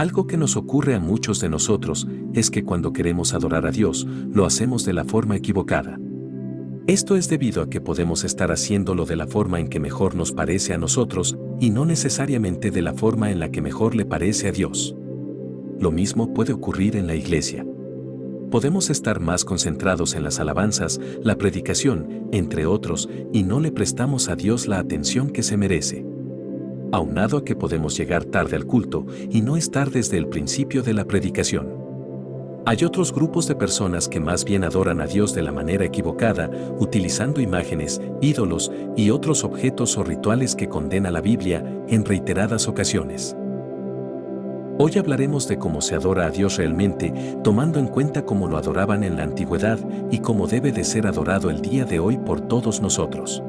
Algo que nos ocurre a muchos de nosotros es que cuando queremos adorar a Dios, lo hacemos de la forma equivocada. Esto es debido a que podemos estar haciéndolo de la forma en que mejor nos parece a nosotros y no necesariamente de la forma en la que mejor le parece a Dios. Lo mismo puede ocurrir en la iglesia. Podemos estar más concentrados en las alabanzas, la predicación, entre otros, y no le prestamos a Dios la atención que se merece. Aunado a que podemos llegar tarde al culto y no estar desde el principio de la predicación. Hay otros grupos de personas que más bien adoran a Dios de la manera equivocada, utilizando imágenes, ídolos y otros objetos o rituales que condena la Biblia en reiteradas ocasiones. Hoy hablaremos de cómo se adora a Dios realmente, tomando en cuenta cómo lo adoraban en la antigüedad y cómo debe de ser adorado el día de hoy por todos nosotros.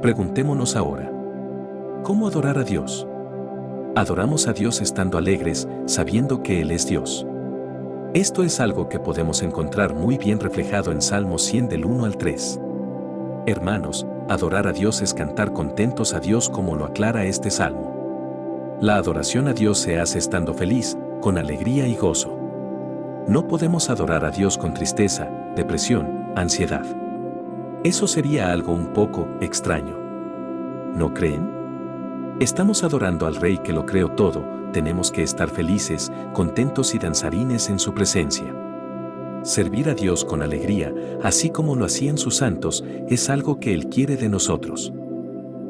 Preguntémonos ahora, ¿cómo adorar a Dios? Adoramos a Dios estando alegres, sabiendo que Él es Dios. Esto es algo que podemos encontrar muy bien reflejado en Salmos 100 del 1 al 3. Hermanos, adorar a Dios es cantar contentos a Dios como lo aclara este salmo. La adoración a Dios se hace estando feliz, con alegría y gozo. No podemos adorar a Dios con tristeza, depresión, ansiedad. Eso sería algo un poco extraño. ¿No creen? Estamos adorando al Rey que lo creó todo, tenemos que estar felices, contentos y danzarines en su presencia. Servir a Dios con alegría, así como lo hacían sus santos, es algo que Él quiere de nosotros.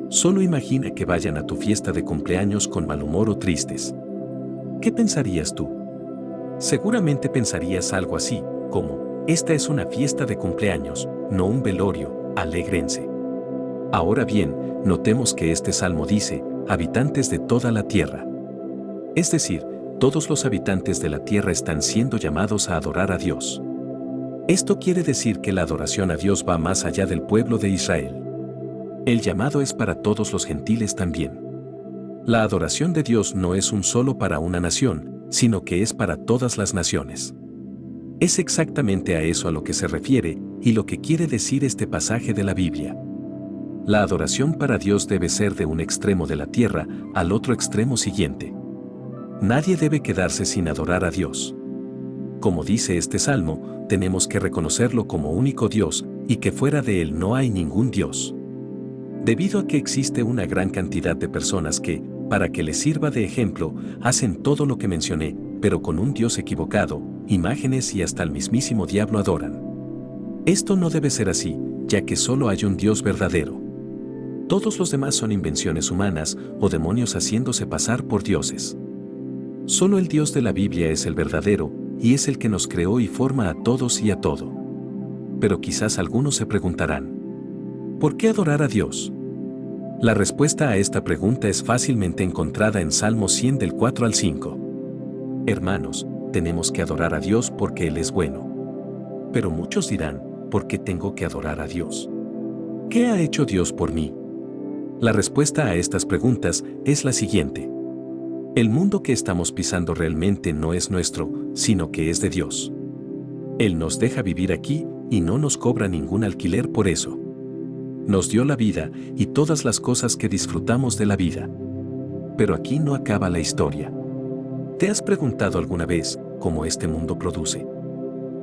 Solo imagina que vayan a tu fiesta de cumpleaños con mal humor o tristes. ¿Qué pensarías tú? Seguramente pensarías algo así, como, esta es una fiesta de cumpleaños, no un velorio, alegrense. Ahora bien, notemos que este salmo dice, habitantes de toda la tierra. Es decir, todos los habitantes de la tierra están siendo llamados a adorar a Dios. Esto quiere decir que la adoración a Dios va más allá del pueblo de Israel. El llamado es para todos los gentiles también. La adoración de Dios no es un solo para una nación, sino que es para todas las naciones. Es exactamente a eso a lo que se refiere y lo que quiere decir este pasaje de la Biblia. La adoración para Dios debe ser de un extremo de la tierra al otro extremo siguiente. Nadie debe quedarse sin adorar a Dios. Como dice este salmo, tenemos que reconocerlo como único Dios y que fuera de Él no hay ningún Dios. Debido a que existe una gran cantidad de personas que, para que les sirva de ejemplo, hacen todo lo que mencioné, pero con un Dios equivocado, imágenes y hasta el mismísimo diablo adoran. Esto no debe ser así, ya que solo hay un Dios verdadero. Todos los demás son invenciones humanas o demonios haciéndose pasar por dioses. Solo el Dios de la Biblia es el verdadero, y es el que nos creó y forma a todos y a todo. Pero quizás algunos se preguntarán, ¿por qué adorar a Dios? La respuesta a esta pregunta es fácilmente encontrada en Salmo 100 del 4 al 5. Hermanos, tenemos que adorar a Dios porque Él es bueno. Pero muchos dirán, ¿por qué tengo que adorar a Dios? ¿Qué ha hecho Dios por mí? La respuesta a estas preguntas es la siguiente. El mundo que estamos pisando realmente no es nuestro, sino que es de Dios. Él nos deja vivir aquí y no nos cobra ningún alquiler por eso. Nos dio la vida y todas las cosas que disfrutamos de la vida. Pero aquí no acaba la historia. ¿Te has preguntado alguna vez cómo este mundo produce?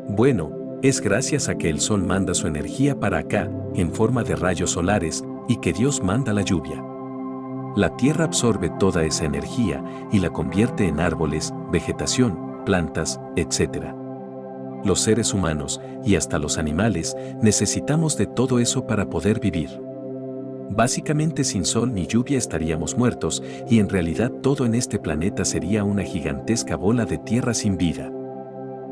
Bueno, es gracias a que el sol manda su energía para acá, en forma de rayos solares, y que Dios manda la lluvia. La tierra absorbe toda esa energía y la convierte en árboles, vegetación, plantas, etc. Los seres humanos y hasta los animales necesitamos de todo eso para poder vivir. Básicamente sin sol ni lluvia estaríamos muertos y en realidad todo en este planeta sería una gigantesca bola de tierra sin vida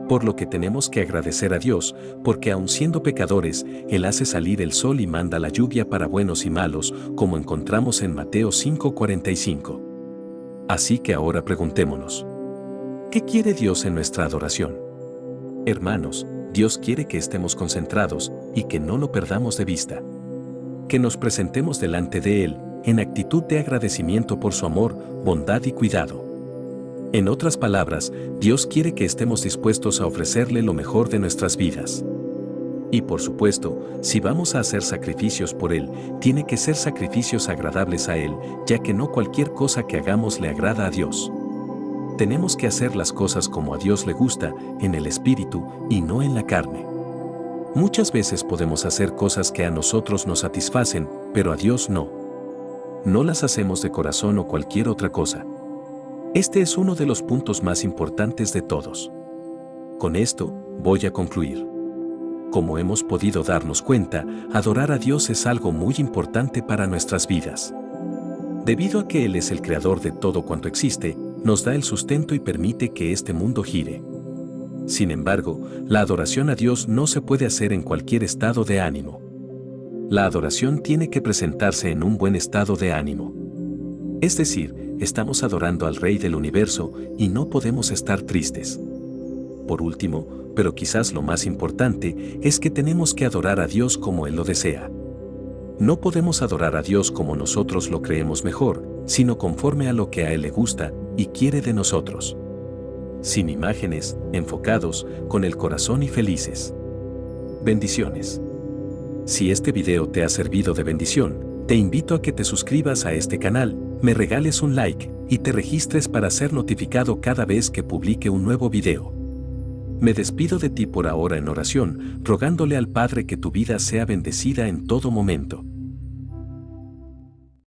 por lo que tenemos que agradecer a Dios, porque aun siendo pecadores, Él hace salir el sol y manda la lluvia para buenos y malos, como encontramos en Mateo 5:45. Así que ahora preguntémonos, ¿qué quiere Dios en nuestra adoración? Hermanos, Dios quiere que estemos concentrados y que no lo perdamos de vista. Que nos presentemos delante de Él en actitud de agradecimiento por su amor, bondad y cuidado. En otras palabras, Dios quiere que estemos dispuestos a ofrecerle lo mejor de nuestras vidas. Y por supuesto, si vamos a hacer sacrificios por Él, tiene que ser sacrificios agradables a Él, ya que no cualquier cosa que hagamos le agrada a Dios. Tenemos que hacer las cosas como a Dios le gusta, en el espíritu y no en la carne. Muchas veces podemos hacer cosas que a nosotros nos satisfacen, pero a Dios no. No las hacemos de corazón o cualquier otra cosa. Este es uno de los puntos más importantes de todos. Con esto, voy a concluir. Como hemos podido darnos cuenta, adorar a Dios es algo muy importante para nuestras vidas. Debido a que Él es el creador de todo cuanto existe, nos da el sustento y permite que este mundo gire. Sin embargo, la adoración a Dios no se puede hacer en cualquier estado de ánimo. La adoración tiene que presentarse en un buen estado de ánimo. Es decir, estamos adorando al Rey del universo y no podemos estar tristes. Por último, pero quizás lo más importante, es que tenemos que adorar a Dios como Él lo desea. No podemos adorar a Dios como nosotros lo creemos mejor, sino conforme a lo que a Él le gusta y quiere de nosotros. Sin imágenes, enfocados, con el corazón y felices. Bendiciones. Si este video te ha servido de bendición, te invito a que te suscribas a este canal, me regales un like y te registres para ser notificado cada vez que publique un nuevo video. Me despido de ti por ahora en oración, rogándole al Padre que tu vida sea bendecida en todo momento.